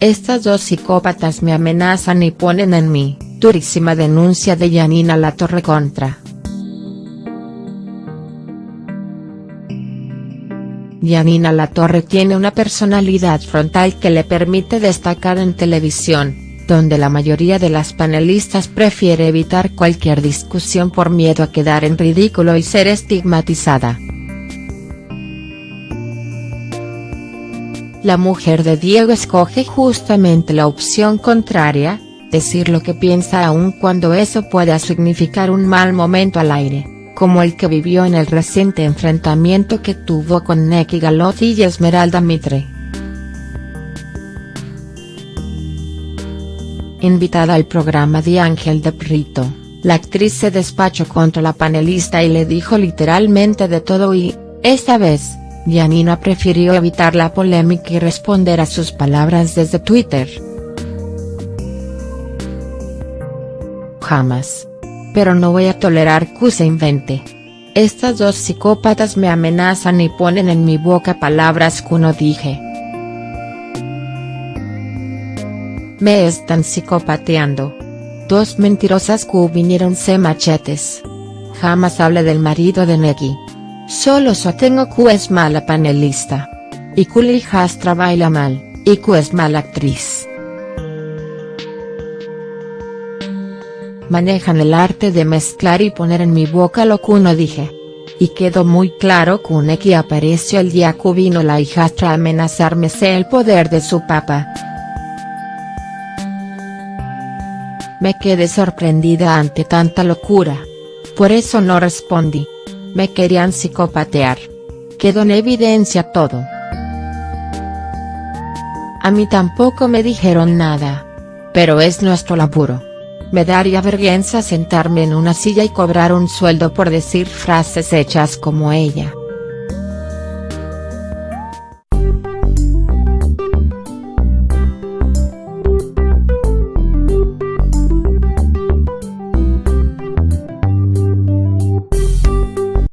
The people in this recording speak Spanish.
Estas dos psicópatas me amenazan y ponen en mí, durísima denuncia de Yanina Latorre contra. Yanina Latorre tiene una personalidad frontal que le permite destacar en televisión, donde la mayoría de las panelistas prefiere evitar cualquier discusión por miedo a quedar en ridículo y ser estigmatizada. La mujer de Diego escoge justamente la opción contraria, decir lo que piensa aun cuando eso pueda significar un mal momento al aire como el que vivió en el reciente enfrentamiento que tuvo con Neki Galotti y Esmeralda Mitre. Invitada al programa de Ángel de Prito, la actriz se despachó contra la panelista y le dijo literalmente de todo y, esta vez, Yanina prefirió evitar la polémica y responder a sus palabras desde Twitter. Jamás pero no voy a tolerar que se invente. Estas dos psicópatas me amenazan y ponen en mi boca palabras que no dije. Me están psicopateando. Dos mentirosas que vinieron se machetes. Jamás hable del marido de Neki. Solo so tengo que es mala panelista. Y que hijastra baila mal, y que es mala actriz. manejan el arte de mezclar y poner en mi boca lo que no dije. Y quedó muy claro que un que apareció el día que vino la hijastra a amenazarme sé el poder de su papá. Me quedé sorprendida ante tanta locura. Por eso no respondí. Me querían psicopatear. Quedó en evidencia todo. A mí tampoco me dijeron nada. Pero es nuestro laburo. Me daría vergüenza sentarme en una silla y cobrar un sueldo por decir frases hechas como ella.